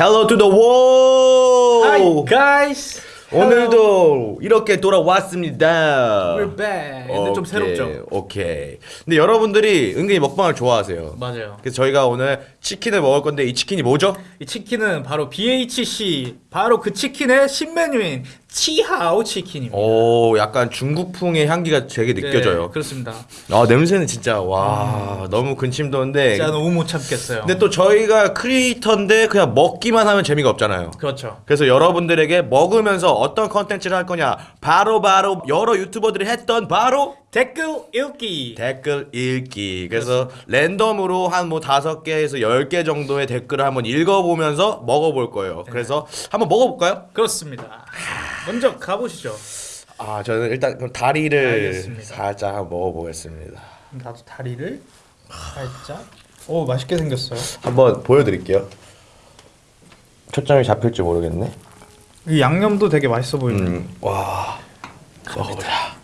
Hello to the world. Hi guys. 오늘도 이렇게 돌아왔습니다. We're back. 근데 좀 새롭죠? 오케이. 근데 여러분들이 은근히 먹방을 좋아하세요. 맞아요. 그래서 저희가 오늘 치킨을 먹을 건데 이 치킨이 뭐죠? 이 치킨은 바로 BHC 바로 그 치킨의 신메뉴인 치하오 치킨입니다. 오, 약간 중국풍의 향기가 되게 네, 느껴져요. 그렇습니다. 아 냄새는 진짜 와 너무 근심 도는데. 진짜 너무 못 참겠어요. 근데 또 저희가 크리에이터인데 그냥 먹기만 하면 재미가 없잖아요. 그렇죠. 그래서 여러분들에게 먹으면서 어떤 컨텐츠를 할 거냐 바로 바로 여러 유튜버들이 했던 바로 댓글 읽기. 댓글 읽기 그래서 랜덤으로 한 뭐 다섯 개에서 열 개 정도의 댓글을 한번 읽어보면서 먹어볼 거예요 네. 그래서 한번 먹어볼까요? 그렇습니다. 먼저 가보시죠. 아 저는 일단 그럼 다리를 알겠습니다. 살짝 먹어보겠습니다 나도 다리를 살짝. 오 맛있게 생겼어요. 한번 보여드릴게요 초점이 잡힐지 모르겠네 이 양념도 되게 맛있어 보이네. 음, 와 먹어보자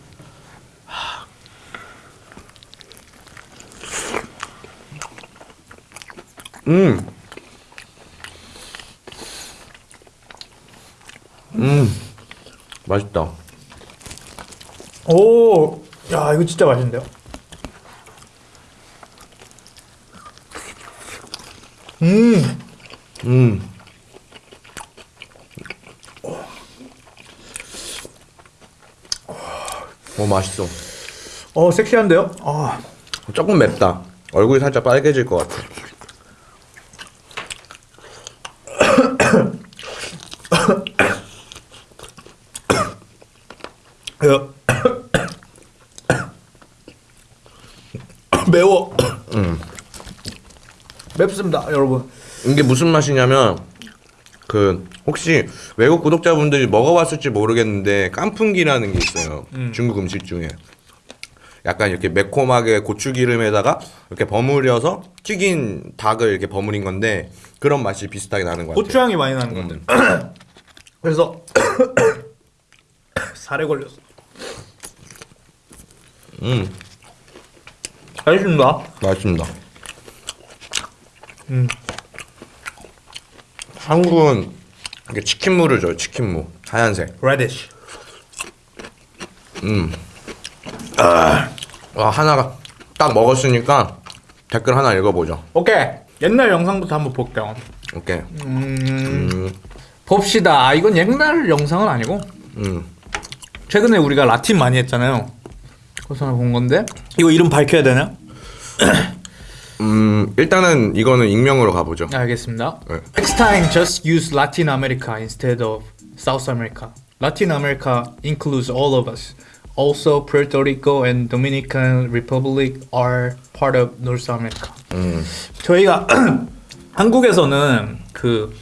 음. 음. 맛있다. 오, 야 이거 진짜 맛있는데요? 음, 음. 오 맛있어. 어 섹시한데요? 아, 조금 맵다. 얼굴이 살짝 빨개질 것 같아. 이거 매워. 맵습니다, 여러분. 이게 무슨 맛이냐면 그 혹시 외국 구독자분들이 먹어봤을지 모르겠는데 깐풍기라는 게 있어요 중국 음식 중에 약간 이렇게 매콤하게 고추기름에다가 이렇게 버무려서 튀긴 닭을 이렇게 버무린 건데 그런 맛이 비슷하게 나는 것 같아요 고추향이 많이 나는 것 음. 그래서 살에 걸렸어. 음 맛있습니다. 맛있습니다 음. 한국은 이렇게 치킨무를 줘요 치킨무 하얀색 radish. 와 하나가 딱 먹었으니까 댓글 하나 읽어보죠 오케이. 옛날 영상부터 한번 볼게요. 오케이 음, 음, 봅시다. 아, 이건 옛날 영상은 아니고 음. 최근에 우리가 라틴 많이 했잖아요. 그래서 본 건데 이거 이름 밝혀야 되나? 음 일단은 이거는 익명으로 가보죠. 알겠습니다. 네. Next time, just use Latin America instead of South America. Latin America includes all of us. Also, Puerto Rico and Dominican Republic are part of North America. 음, 저희가 한국에서는 그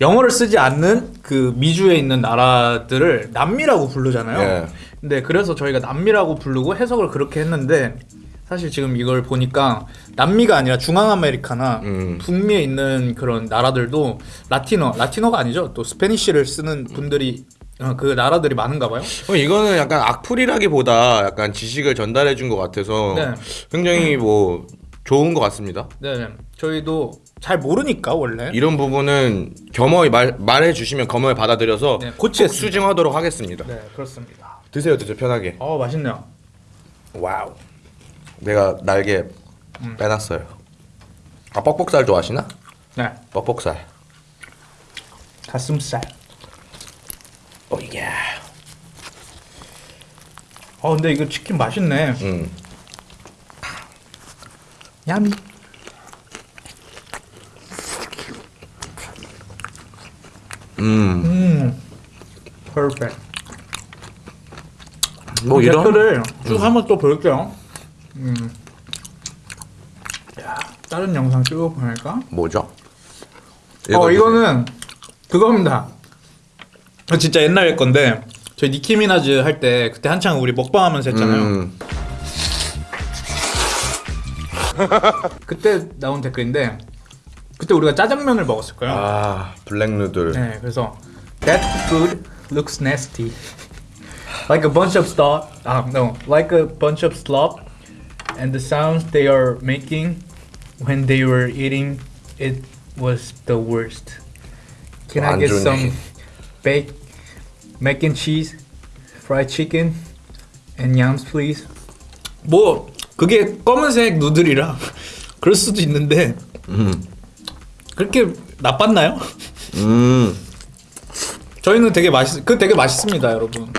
영어를 쓰지 않는 그 미주에 있는 나라들을 남미라고 부르잖아요. 예. 근데 그래서 저희가 남미라고 부르고 해석을 그렇게 했는데 사실 지금 이걸 보니까 남미가 아니라 중앙아메리카나 음. 북미에 있는 그런 나라들도 라틴어, 라틴어가 아니죠. 또 스페니쉬를 쓰는 분들이 어, 그 나라들이 많은가 봐요. 그럼 이거는 약간 악플이라기보다 약간 지식을 전달해 준 것 같아서 네. 굉장히 뭐 좋은 것 같습니다. 네, 저희도 잘 모르니까 원래 이런 부분은 겸허히 말, 말해 주시면 겸허히 받아들여서 네, 꼭 고치겠습니다. 수정하도록 하겠습니다. 네 그렇습니다. 드세요, 드세요, 편하게. 어 맛있네요. Wow. 내가 날개 음. 빼놨어요. 아 퍽퍽살 좋아하시나? 네 퍽퍽살. 가슴살. Oh yeah. 어 근데 이거 치킨 맛있네. 음. 야미. 음. 음. 퍼펙트. 뭐 이런 댓글을 쭉 한번 또 볼게요. 음. 야, 다른 영상 쭉 보니까. 뭐죠? 어. 이거는 그겁니다. 어, 진짜 옛날 건데 저희 니키 미나즈 할 때 그때 한창 우리 먹방하면서 했잖아요. 음. 그때 나온 댓글인데 그때 우리가 짜장면을 먹었을 거예요. 아 블랙 누들. 네, 그래서 that food looks nasty, like a bunch of slop. Ah, no, like a bunch of slop, and the sounds they are making when they were eating it was the worst. Can 어, I 안 get some baked mac and cheese, fried chicken, and yams, please? 뭐 그게 검은색 누들이라 그럴 수도 있는데 음. 그렇게 나빴나요? 음. 저희는 되게 맛있 그 되게 맛있습니다, 여러분.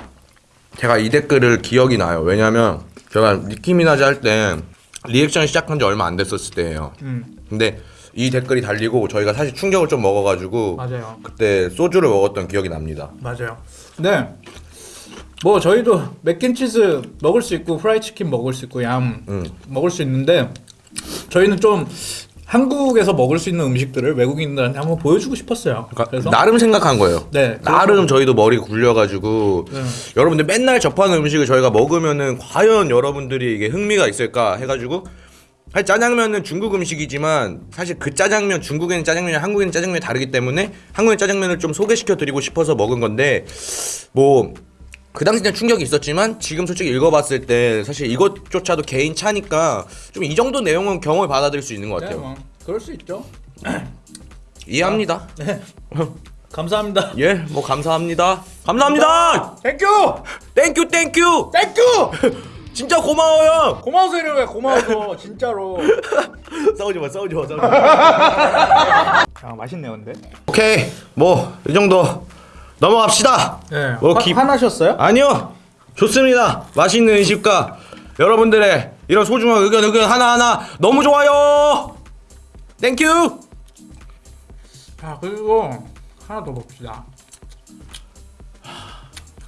제가 이 댓글을 기억이 나요. 왜냐면 제가 니키 미나즈 할때 리액션 시작한 지 얼마 안 됐었을 때예요. 음. 근데 이 댓글이 달리고 저희가 사실 충격을 좀 먹어가지고 맞아요. 그때 소주를 먹었던 기억이 납니다. 맞아요. 네. 뭐 저희도 mac and cheese 먹을 수 있고 fried chicken 먹을 수 있고 yam 음. 먹을 수 있는데 저희는 좀 한국에서 먹을 수 있는 음식들을 외국인들한테 한번 보여주고 싶었어요. 그러니까 그래서 나름 생각한 거예요. 네, 나름 저희도 머리 굴려가지고 네. 여러분들 맨날 접하는 음식을 저희가 먹으면은 과연 여러분들이 이게 흥미가 있을까 해가지고 사실 짜장면은 중국 음식이지만 사실 그 짜장면 중국에는 짜장면이 한국에는 짜장면이 다르기 때문에 한국의 짜장면을 좀 소개시켜 드리고 싶어서 먹은 건데 뭐 그 당시는 충격이 있었지만 지금 솔직히 읽어봤을 때 사실 이것조차도 개인 차니까 좀 이 정도 내용은 경험을 받아들일 수 있는 것 네, 같아요. 뭐 그럴 수 있죠. 이해합니다. 네. 감사합니다. 예, 뭐 감사합니다. 감사합니다. 땡큐! 땡큐 땡큐. 땡큐! 진짜 고마워요. 고마워서 이래 고마워서 진짜로. 싸우지 마, 싸우지 마, 싸우지 마. 아 맛있네요, 근데. 오케이, 뭐 이 정도 넘어갑시다. 네. 뭐 화, 기- 화나셨어요? 아니요, 좋습니다. 맛있는 음식과 여러분들의 이런 소중한 의견, 의견 하나 하나 너무 좋아요. Thank you. 아 그리고 하나 더 봅시다.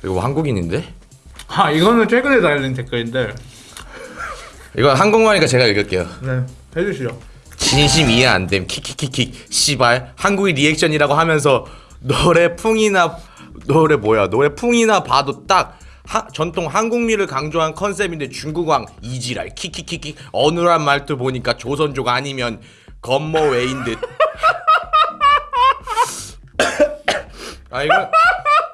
이거 한국인인데? 아 이거는 최근에 달린 댓글인데. 이거 한국말이니까 제가 읽을게요. 네. 해주시죠. 진심 이해 안 됨. 키키키키. 씨발. 한국인 리액션이라고 하면서 노래 풍이나 노래 뭐야? 노래 풍이나 봐도 딱 하, 전통 한국미를 강조한 컨셉인데 중국왕 이지랄 키키키키 어눌한 말투 보니까 조선족 아니면 건모웨인 듯. 아 이거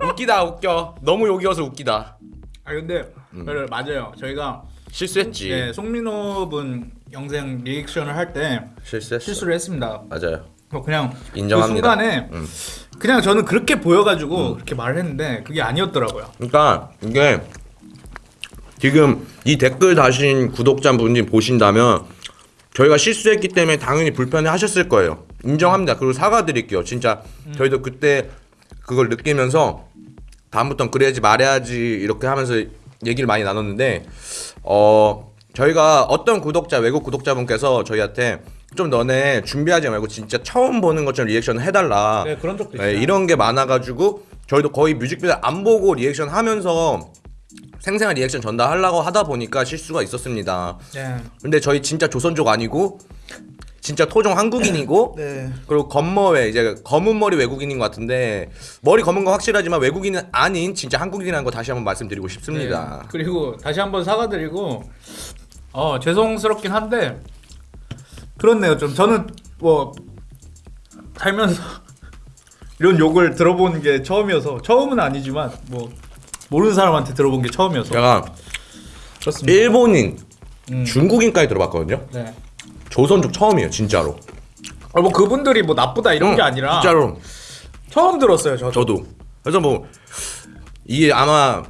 웃기다 웃겨. 너무 욕이어서 웃기다. 아 근데 음. 그래, 맞아요. 저희가 실수했지. 네, 송민호 분 영상 리액션을 할 때 실수했어. 실수를 했습니다. 맞아요. 뭐 그냥 인정합니다. 그 순간에 음. 그냥 저는 그렇게 보여가지고 그렇게 말을 했는데 그게 아니었더라고요. 그러니까 이게 지금 이 댓글 다신 구독자분이 보신다면 저희가 실수했기 때문에 당연히 불편해 하셨을 거예요. 인정합니다. 그리고 사과드릴게요. 진짜 저희도 그때 그걸 느끼면서 다음부턴 그래야지 말해야지 이렇게 하면서 얘기를 많이 나눴는데 어 저희가 어떤 구독자 외국 구독자분께서 저희한테 좀 너네 준비하지 말고 진짜 처음 보는 것처럼 리액션을 해달라. 네 그런 적도 네, 있어요. 이런 게 많아가지고 저희도 거의 뮤직비디오 안 보고 리액션 하면서 생생한 리액션 전달하려고 하다 보니까 실수가 있었습니다. 네. 근데 저희 진짜 조선족 아니고 진짜 토종 한국인이고 네. 그리고 검머외 이제 검은 머리 외국인인 것 같은데 머리 검은 건 확실하지만 외국인은 아닌 진짜 한국인이라는 거 다시 한번 말씀드리고 싶습니다. 네. 그리고 다시 한번 사과드리고 어 죄송스럽긴 한데 그렇네요. 좀 저는 뭐 살면서 이런 욕을 들어본 게 처음이어서 처음은 아니지만 뭐 모르는 사람한테 들어본 게 처음이어서 제가 그렇습니다. 일본인, 음. 중국인까지 들어봤거든요. 네. 조선족 처음이에요, 진짜로. 아, 뭐 그분들이 뭐 나쁘다 이런 게 응, 아니라 진짜로. 처음 들었어요. 저도. 저도 그래서 뭐 이게 아마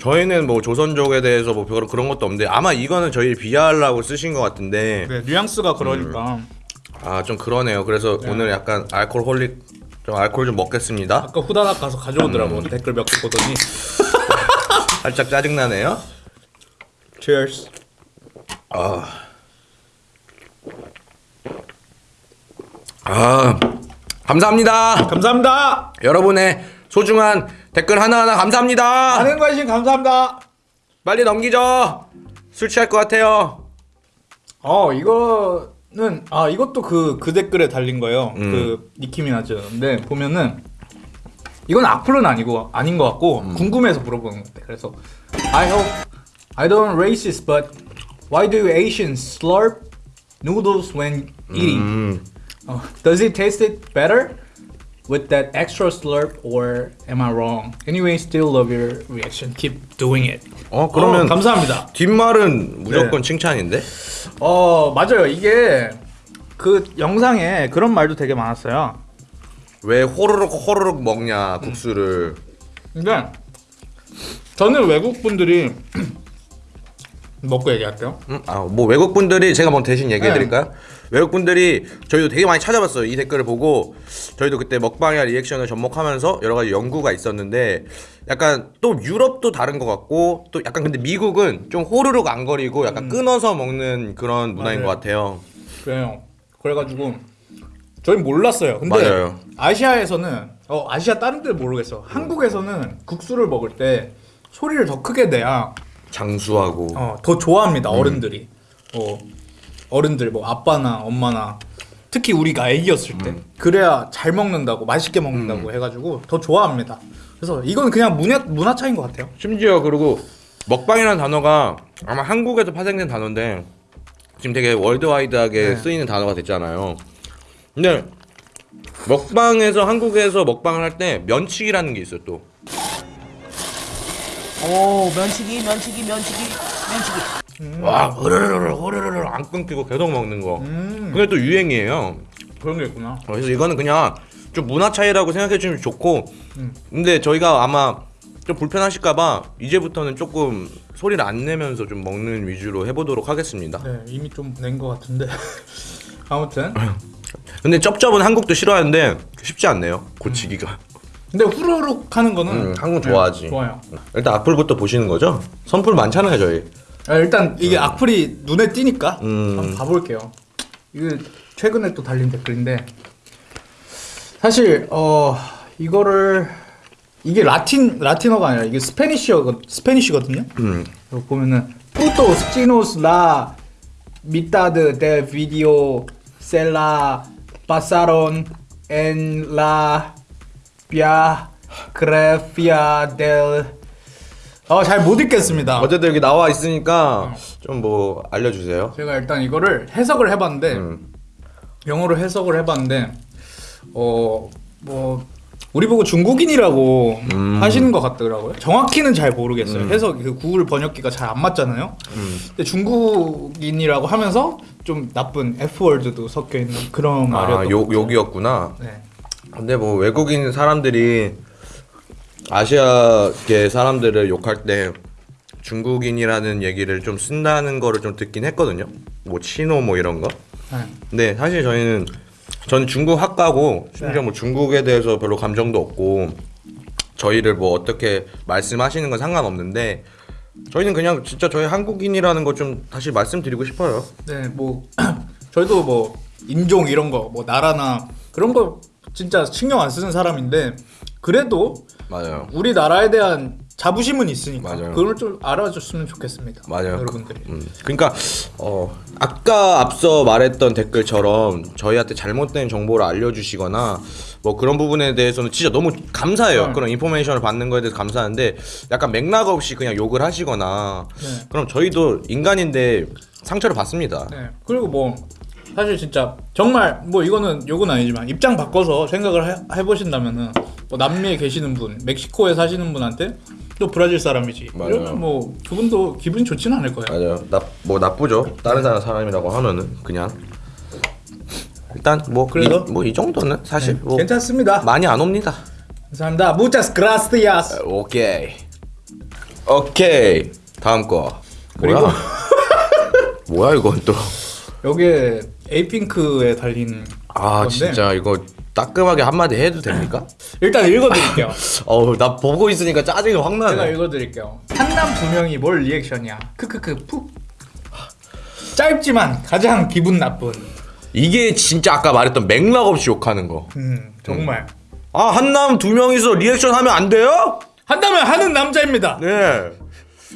저희는 뭐 조선족에 대해서 뭐 별로 그런 것도 없는데 아마 이거는 저희 비하하려고 쓰신 것 같은데 네, 뉘앙스가 그러니까 아 좀 그러네요. 그래서 오늘 약간 알코올홀릭 좀 알코올 좀 먹겠습니다. 아까 후다닥 가서 가져오더라고 음. 댓글 몇 개 보더니 살짝 짜증 나네요. Cheers. 아 감사합니다. 감사합니다. 여러분의 소중한 댓글 하나하나 감사합니다. 많은 관심 감사합니다. 빨리 넘기죠. 술 취할 것 같아요. 어 이거는 아 이것도 그그 댓글에 달린 거예요. 음. 그 니키 미나즈인데 보면은 이건 악플은 아니고 아닌 것 같고 음. 궁금해서 물어보는 것 같아. 그래서 I hope I don't racist, but why do Asians slurp noodles when eating? 음. 어, does it taste it better with that extra slurp, or am I wrong? Anyway, still love your reaction. Keep doing it. 어 그러면 어, 감사합니다. 뒷말은 무조건 네. 칭찬인데? 어 맞아요 이게 그 영상에 그런 말도 되게 많았어요 왜 호로록 호로록 먹냐 국수를 근데 저는 외국 분들이 먹고 얘기할게요. 음, 아뭐 외국 분들이 제가 뭐 대신 얘기해 드릴까요? 외국 분들이 저희도 되게 많이 찾아봤어요 이 댓글을 보고 저희도 그때 먹방이나 리액션을 접목하면서 여러 가지 연구가 있었는데 약간 또 유럽도 다른 것 같고 또 약간 근데 미국은 좀 호루룩 안 거리고 약간 끊어서 먹는 그런 문화인 맞아요. 것 같아요. 그래요. 그래가지고 저희 몰랐어요. 근데 맞아요. 아시아에서는 어 아시아 다른 데는 모르겠어. 한국에서는 국수를 먹을 때 소리를 더 크게 내야 장수하고 어, 더 좋아합니다 어른들이. 어, 어른들 뭐 아빠나 엄마나 특히 우리가 애기였을 때 그래야 잘 먹는다고 맛있게 먹는다고 해가지고 더 좋아합니다. 그래서 이건 그냥 문화 문화 차이인 것 같아요. 심지어 그리고 먹방이라는 단어가 아마 한국에서 파생된 단어인데 지금 되게 월드와이드하게 네. 쓰이는 단어가 됐잖아요. 근데 먹방에서 한국에서 먹방을 할 때 면치기라는 게 있어요 또. 오 면치기 면치기 면치기 면치기 와 흐르르르 흐르르르 안 끊기고 계속 먹는 거. 음 그게 또 유행이에요. 그런 게 있구나. 그래서 이거는 그냥 좀 문화 차이라고 생각해 주면 좋고. 음. 근데 저희가 아마 좀 불편하실까봐 이제부터는 조금 소리를 안 내면서 좀 먹는 위주로 해보도록 하겠습니다. 네 이미 좀 낸 것 같은데 아무튼 근데 쩝쩝은 한국도 싫어하는데 쉽지 않네요 고치기가 근데 후루룩 하는 거는 음, 한국 좋아하지. 네, 좋아요. 일단 악플부터 보시는 거죠? 선풀 많잖아요 저희 아, 일단 이게 악플이 눈에 띄니까 음. 한번 봐볼게요. 이게 최근에 또 달린 댓글인데 사실 어 이거를 이게 라틴 라틴어가 아니라 이게 Spanish어 Spanish거든요. 음. 보면은 putos chinos la mitad del video se la pasaron en la biografía del 어 잘 못 읽겠습니다. 어쨌든 여기 나와 있으니까 좀 뭐 알려주세요 제가 일단 이거를 해석을 해봤는데 음. 영어로 해석을 해봤는데 어 뭐 우리 보고 중국인이라고 음. 하시는 것 같더라고요. 정확히는 잘 모르겠어요. 해석 그 구글 번역기가 잘 안 맞잖아요. 음. 근데 중국인이라고 하면서 좀 나쁜 F 월드도 섞여 있는 그런 말이었던 아것 욕, 같아요. 욕이었구나 네. 근데 뭐 외국인 사람들이 아시아계 사람들을 욕할 때 중국인이라는 얘기를 좀 쓴다는 거를 좀 듣긴 했거든요 뭐 치노 뭐 이런 거 네. 근데 사실 저희는 저는 중국 학과고 심지어 네. 뭐 중국에 대해서 별로 감정도 없고 저희를 뭐 어떻게 말씀하시는 건 상관없는데 저희는 그냥 진짜 저희 한국인이라는 거 좀 다시 말씀드리고 싶어요. 네, 뭐 저희도 뭐 인종 이런 거, 뭐 나라나 그런 거 진짜 신경 안 쓰는 사람인데 그래도 맞아요. 우리나라에 대한 자부심은 있으니까 맞아요. 그걸 좀 알아줬으면 좋겠습니다. 맞아요. 여러분들이. 음, 그러니까 어, 아까 앞서 말했던 댓글처럼 저희한테 잘못된 정보를 알려주시거나 뭐 그런 부분에 대해서는 진짜 너무 감사해요. 네. 그런 인포메이션을 받는 거에 대해서 감사한데 약간 맥락 없이 그냥 욕을 하시거나 네. 그럼 저희도 인간인데 상처를 받습니다. 네. 그리고 뭐 사실 진짜 정말 뭐 이거는 요건 아니지만 입장 바꿔서 생각을 해, 해보신다면은 뭐 남미에 계시는 분, 멕시코에 사시는 분한테 또 브라질 사람이지. 맞아요. 이러면 뭐 그분도 기분이 좋지는 않을 거예요. 맞아요. 나 뭐 나쁘죠. 다른 사람 사람이라고 하면은 그냥 일단 뭐 그래도? 이, 뭐이 정도는 사실 뭐 괜찮습니다. 많이 안 옵니다. 감사합니다. Muchas gracias. 오케이. 오케이. 다음 거. 그리고-? 뭐야 이건 또. 여기에 에이핑크에 달린 아 건데 진짜 이거 따끔하게 한마디 해도 됩니까? 일단 읽어드릴게요. 어우 나 보고 있으니까 짜증이 확 제가 나네. 읽어드릴게요. 한남 두 명이 뭘 리액션이야? 크크크 푹. 짧지만 가장 기분 나쁜. 이게 진짜 아까 말했던 맥락 없이 욕하는 거. 음 정말 아 한남 두 명이서 리액션 하면 안 돼요? 한다면 하는 남자입니다. 네.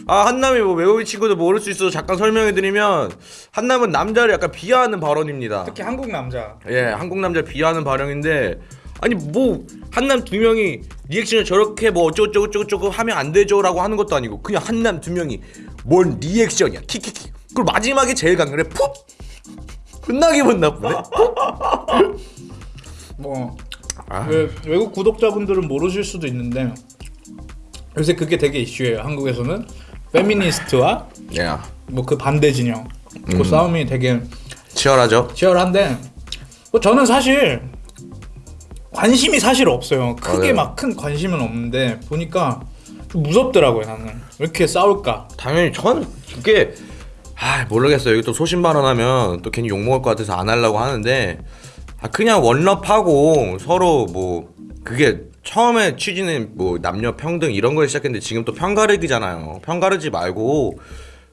아 한남이 뭐 외국인 친구들 모를 수 있어서 잠깐 설명해드리면 한남은 남자를 약간 비하하는 발언입니다. 특히 한국 남자. 예, 한국 남자 비하하는 발언인데 아니 뭐 한남 두 명이 리액션을 저렇게 뭐 어쩌고 저쩌고 저쩌고 하면 안 되죠 라고 하는 것도 아니고 그냥 한남 두 명이 뭔 리액션이야. 키키키. 그리고 마지막에 제일 강렬해. 푹! 끝나 기분 나쁘네? 뭐 아. 외, 외국 구독자분들은 모르실 수도 있는데 요새 그게 되게 이슈예요. 한국에서는 페미니스트와 예뭐그 반대 진영 음. 그 싸움이 되게 치열하죠 치열한데 뭐 저는 사실 관심이 사실 없어요. 크게 맞아요. 막큰 관심은 없는데 보니까 좀 무섭더라고요. 나는 왜 이렇게 싸울까? 당연히 전 그게 아 모르겠어요. 여기 또 소신 발언하면 또 괜히 욕 먹을 것 같아서 안 하려고 하는데 아 그냥 원럽하고 서로 뭐 그게 처음에 취지는 뭐 남녀 평등 이런 걸 시작했는데 지금 또 편가르기잖아요. 편가르지 말고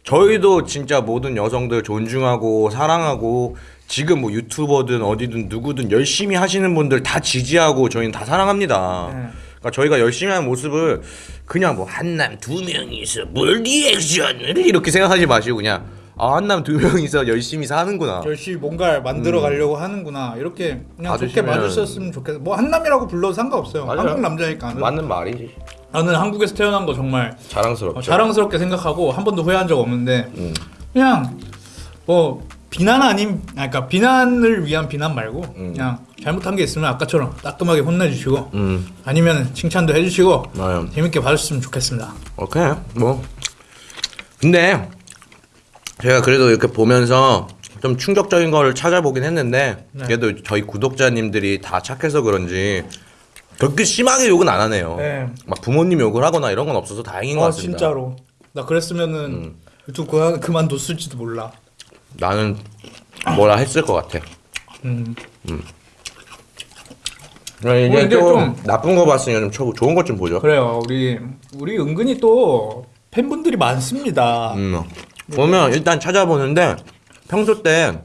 저희도 진짜 모든 여성들 존중하고 사랑하고 지금 뭐 유튜버든 어디든 누구든 열심히 하시는 분들 다 지지하고 저희는 다 사랑합니다. 네. 그러니까 저희가 열심히 하는 모습을 그냥 뭐 한남 두 명이서 뭘 리액션을 이렇게 생각하지 마시고 그냥 아 한남 두 명이서 열심히 사는구나. 열심히 뭔가를 만들어 가려고 하는구나. 이렇게 그냥 좋게 봐주시면- 봐주셨으면 좋겠어. 뭐 한남이라고 불러도 상관없어요. 맞아요. 한국 남자니까. 맞는 말이지. 나는 한국에서 태어난 거 정말 자랑스럽죠. 어, 자랑스럽게 생각하고 한 번도 후회한 적 없는데 음. 그냥 뭐 비난 아닌 아, 그러니까 비난을 위한 비난 말고 음. 그냥 잘못한 게 있으면 아까처럼 따끔하게 혼내주시고 음, 아니면 칭찬도 해주시고 맞아요. 재밌게 봐주셨으면 좋겠습니다. 오케이 뭐 근데 제가 그래도 이렇게 보면서 좀 충격적인 걸 찾아보긴 했는데 네. 그래도 저희 구독자님들이 다 착해서 그런지 그렇게 심하게 욕은 안 하네요. 네. 막 부모님 욕을 하거나 이런 건 없어서 다행인 것아 같습니다. 진짜로 나 그랬으면은 유튜브 그만 그만 뒀을지도 몰라. 나는 뭐라 했을 것 같아. 음. 그럼 이제 어, 근데 좀, 좀- 나쁜 거 봤으니까 좀 초- 좋은 것 좀 보죠. 그래요. 우리 우리 은근히 또 팬분들이 많습니다. 음. 보면 일단 찾아보는데 평소 때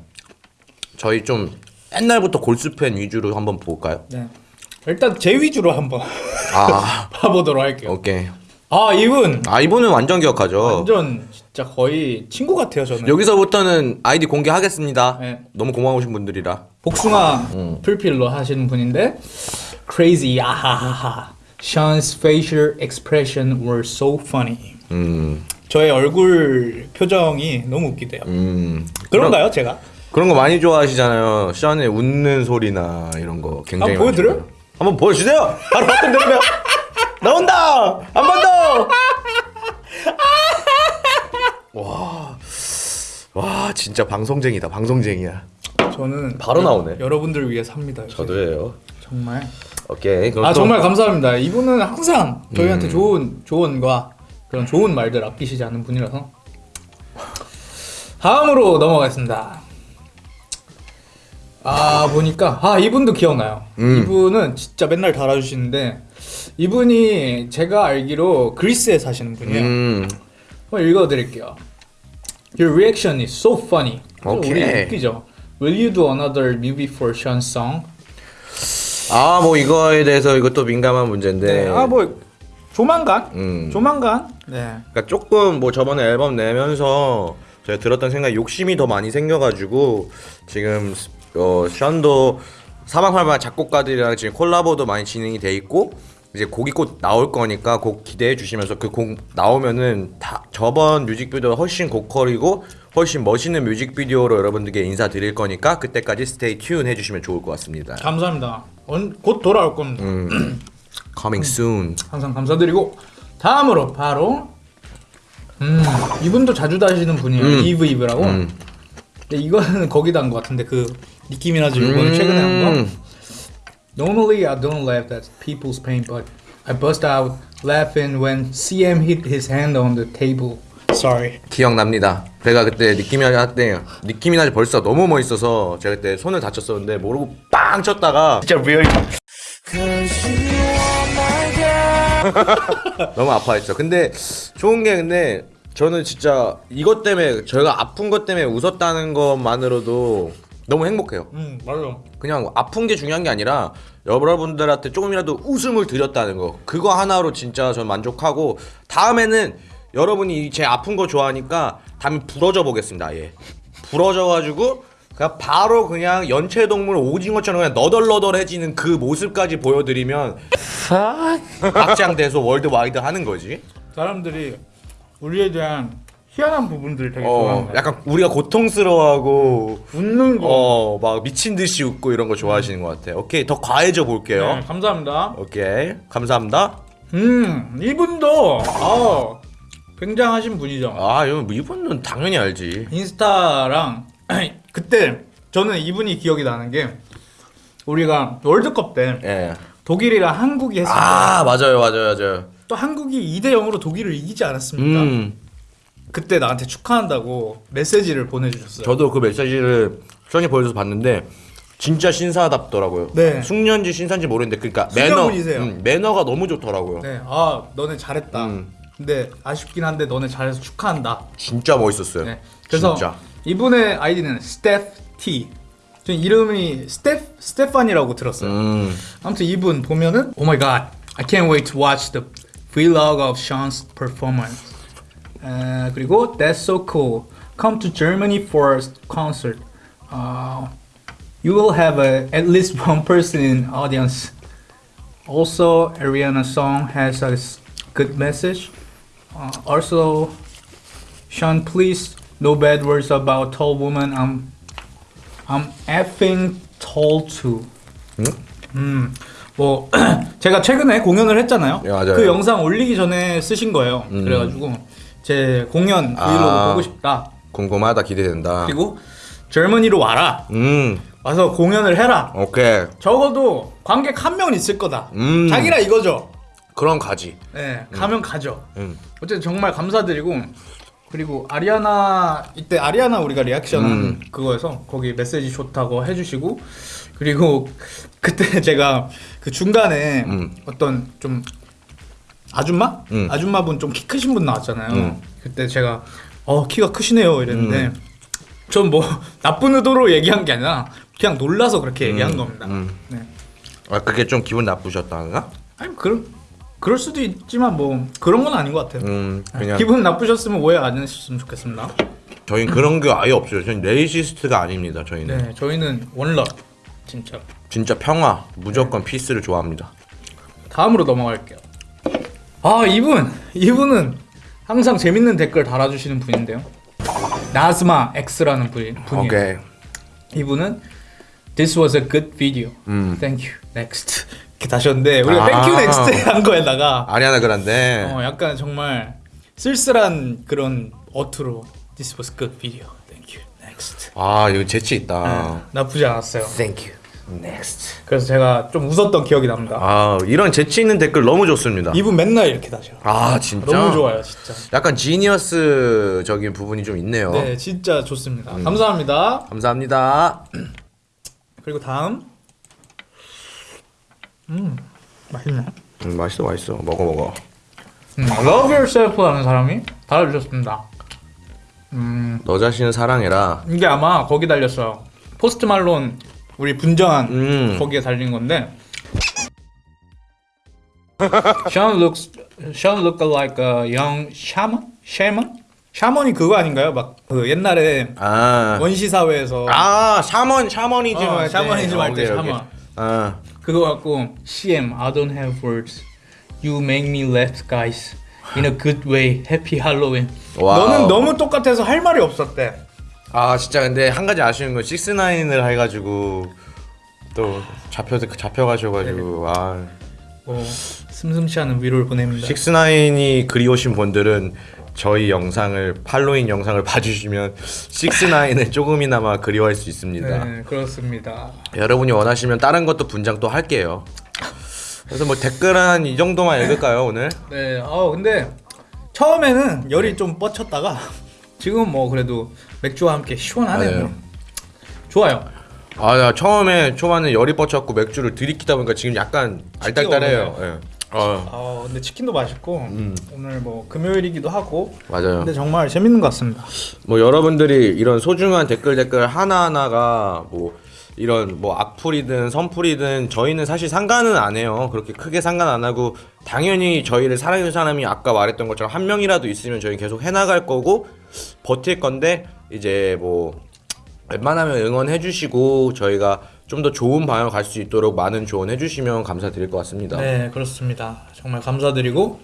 저희 좀 옛날부터 골수팬 위주로 한번 볼까요? 네. 일단 제 위주로 한번 아 봐보도록 할게요. 오케이. 아 이분 아 이분은 완전 기억하죠. 완전 진짜 거의 친구 같아요 저는. 여기서부터는 아이디 공개하겠습니다. 네. 너무 고마우신 분들이라. 복숭아 음. 풀필로 하시는 분인데 crazy 아하하하 Sean's facial expression were so funny. 음, 저의 얼굴 표정이 너무 웃기대요. 음. 그런가요 제가? 그런 거 많이 좋아하시잖아요. 션의 웃는 소리나 이런 거 굉장히. 한번? 좋아해요. 한번 보여주세요. 바로 버튼 누르면 나온다. 한 번 더. 와, 와 진짜 방송쟁이다. 방송쟁이야. 저는 바로 여- 나오네. 여러분들 위해 삽니다. 저도예요. 정말. 오케이. 아 또- 정말 감사합니다. 이분은 항상 저희한테 음. 좋은 조언과 그런 좋은 말들 아끼시지 않는 분이라서 다음으로 넘어가겠습니다. 아 보니까 아 이분도 기억나요. 음. 이분은 진짜 맨날 달아주시는데 이분이 제가 알기로 그리스에 사시는 분이에요. 음, 한번 읽어드릴게요. Your reaction is so funny. 오케이. 웃기죠. Will you do another movie for Sean's song? 아 뭐 이거에 대해서 이것도 민감한 문제인데. 네. 아뭐 조만간. 음. 조만간. 네. 그러니까 조금 뭐 저번에 앨범 내면서 제가 들었던 생각 욕심이 더 많이 생겨가지고 지금 어 션도 사방팔방 작곡가들이랑 지금 콜라보도 많이 진행이 돼 있고 이제 곡이 곧 나올 거니까 곡 기대해 주시면서 그 곡 나오면은 다 저번 뮤직비디오 훨씬 고퀄이고 훨씬 멋있는 뮤직비디오로 여러분들께 인사드릴 거니까 그때까지 stay tuned 해주시면 좋을 것 같습니다. 감사합니다. 언, 곧 돌아올 겁니다. 음. Coming soon. 항상 감사드리고 다음으로 바로 음 이분도 자주 다시는 분이에요. 음. 이브 이브라고. 음. 근데 이거는 거기다 한 것 같은데 그 니키 미나즈 이번에 최근에 한 거. 음. Normally I don't laugh at people's pain, but I bust out laughing when CM hit his hand on the table. Sorry. 기억납니다. 제가 그때 느낌이 할때 느낌이 나지 벌써 너무 멋있어서 제가 그때 손을 다쳤었는데 모르고 빵 쳤다가 진짜 real 너무 아파했죠. 근데 좋은 게 근데 저는 진짜 이것 때문에 저희가 아픈 것 때문에 웃었다는 것만으로도 너무 행복해요. 음 맞아. 그냥 아픈 게 중요한 게 아니라 여러분들한테 조금이라도 웃음을 드렸다는 거 그거 하나로 진짜 전 만족하고 다음에는 여러분이 제 아픈 거 좋아하니까 다음에 부러져 보겠습니다 아예 부러져 가지고 그냥 바로 그냥 연체동물 오징어처럼 그냥 너덜너덜해지는 그 모습까지 보여드리면 확장돼서 월드와이드 하는 거지 사람들이 우리에 대한 희한한 부분들을 되게 어 좋아하는. 약간 우리가 고통스러워하고 웃는 거. 어 막 미친 듯이 웃고 이런 거 좋아하시는 것 같아요 오케이 더 과해져 볼게요 네, 감사합니다. 오케이 감사합니다 음 이분도 아 굉장하신 분이죠. 아 이분은 당연히 알지 인스타랑 그때 저는 이분이 기억이 나는 게 우리가 월드컵 때 예. 독일이랑 한국이 했을 때또아 맞아요 맞아요 맞아요. 한국이 2대 0으로 독일을 이기지 않았습니까? 음. 그때 나한테 축하한다고 메시지를 보내주셨어요. 저도 그 메시지를 수현이 보여줘서 봤는데 진짜 신사답더라고요. 네. 숙녀인지 신사인지 모르겠는데 그러니까 매너. 음, 매너가 너무 좋더라고요. 네, 아 너네 잘했다. 음. 근데 아쉽긴 한데 너네 잘해서 축하한다. 진짜 멋있었어요. 네. 그래서 진짜. 이분의 아이디는 스테프 T. 전 이름이 스테프 스테판이라고 들었어요. 음. 아무튼 이분 보면은 Oh my god, I can't wait to watch the vlog of Sean's performance. 에, 그리고 That's so cool. Come to Germany for a concert. Uh, you will have a, at least one person in audience. Also, Ariana song has a s- good message. Uh, also, Sean, please no bad words about tall woman. I'm I'm effing tall too. 음, 뭐 제가 최근에 공연을 했잖아요. 예, 맞아요. 그 영상 올리기 전에 쓰신 거예요. 음. 그래가지고 제 공연 브이로그 아. 보고 싶다. 궁금하다 기대된다. 그리고 젊은이로 와라. 음. 와서 공연을 해라. 오케이. 적어도 관객 한 명은 있을 거다. 음. 자기라 이거죠. 그럼 가지. 네, 가면 가죠. 음. 어쨌든 정말 감사드리고 그리고 아리아나 이때 아리아나 우리가 리액션 음. 그거에서 거기 메시지 좋다고 해주시고 그리고 그때 제가 그 중간에 음. 어떤 좀 아줌마 음. 아줌마분 좀 키 크신 분 나왔잖아요. 음. 그때 제가 어 키가 크시네요 이랬는데 전 뭐 나쁜 의도로 얘기한 게 아니라 그냥 놀라서 그렇게 얘기한 겁니다. 음. 네. 아 그게 좀 기분 나쁘셨다가? 아니 그럴 그럴 수도 있지만 뭐 그런 건 아닌 것 같아요. 음 그냥 기분 나쁘셨으면 오해 안 했으면 좋겠습니다. 저희는 그런 게 아예 없어요. 저희는 racist가 아닙니다. 저희는 네, 저희는 one love 진짜. 진짜 평화, 무조건 peace를 좋아합니다. 다음으로 넘어갈게요. 아 이분 이분은 항상 재밌는 댓글 달아주시는 분인데요. 나즈마 X라는 분이 분이에요. 오케이. 이분은 This was a good video. 음. Thank you. Next. 이렇게 다셨는데 우리가 아. Thank you next 한 거에다가 아리아나 그란데. 어, 약간 정말 쓸쓸한 그런 어투로 This was good video. Thank you. Next. 아 이거 재치 있다. 나쁘지 않았어요. Thank you. Next. 그래서 제가 좀 웃었던 기억이 납니다. 아 이런 재치 있는 댓글 너무 좋습니다. 이분 맨날 이렇게 다셔. 아 진짜. 너무 좋아요, 진짜. 약간 지니어스적인 부분이 좀 있네요. 네, 진짜 좋습니다. 감사합니다. 감사합니다. 그리고 다음. 음, 맛있네. 음, 맛있어 맛있어. 먹어 먹어. 음, Love Yourself라는 사람이 달아주셨습니다. 음, 너 자신을 사랑해라. 이게 아마 거기 달렸어요. 포스트 말론 우리 분정한 음. 거기에 달린 건데. Sean looks, Sean look like a young shaman, shaman, 샤먼이 그거 아닌가요? 막 그 옛날에 아. 원시 사회에서 아 샤먼 샤머니즘 어. 샤머니즘 할때. 샤먼. 아 그거 갖고 CM I don't have words. You make me laugh, guys. In a good way. Happy Halloween. Wow. 너는 너무 똑같아서 할 말이 없었대. 아 진짜 근데 한 가지 아쉬운 건 식스나인을 해가지고 또 잡혀 잡혀가셔가지고 아 뭐 슴슴치 않은 위로를 보냅니다. 식스나인이 그리우신 분들은 저희 영상을 팔로잉 영상을 봐주시면 식스나인을 조금이나마 그리워할 수 있습니다. 네, 그렇습니다. 여러분이 원하시면 다른 것도 분장 또 할게요. 그래서 뭐 댓글 한 이 정도만 읽을까요 오늘? 네, 어 근데 처음에는 열이 좀 뻗쳤다가 지금 뭐 그래도 맥주와 함께 시원하네요. 맞아요. 좋아요. 아나 처음에 초반에 열이 뻗쳤고 맥주를 들이키다 보니까 지금 약간 알딸딸해요. 예. 어 어, 근데 치킨도 맛있고 음. 오늘 뭐 금요일이기도 하고 맞아요. 근데 정말 재밌는 것 같습니다. 뭐 여러분들이 이런 소중한 댓글 댓글 하나 하나가 뭐 이런 뭐 악플이든 선플이든 저희는 사실 상관은 안 해요. 그렇게 크게 상관 안 하고 당연히 저희를 사랑해주는 사람이 아까 말했던 것처럼 한 명이라도 있으면 저희 계속 해나갈 거고 버틸 건데 이제 뭐 웬만하면 응원해주시고 저희가 좀 더 좋은 방향으로 갈 수 있도록 많은 조언해 주시면 감사드릴 것 같습니다. 네, 그렇습니다. 정말 감사드리고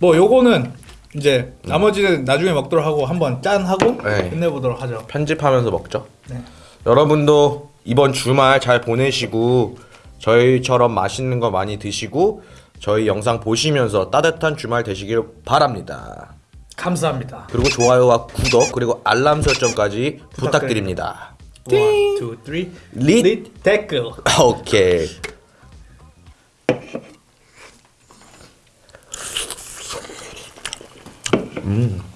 뭐 요거는 이제 나머지는 나중에 먹도록 하고 한번 짠 하고 네. 끝내보도록 하죠. 편집하면서 먹죠. 네. 여러분도 이번 주말 잘 보내시고 저희처럼 맛있는 거 많이 드시고 저희 영상 보시면서 따뜻한 주말 되시길 바랍니다. 감사합니다. 그리고 좋아요와 구독 그리고 알람 설정까지 부탁드립니다. One, two, three. Lead, Lead tackle. Okay. Mm.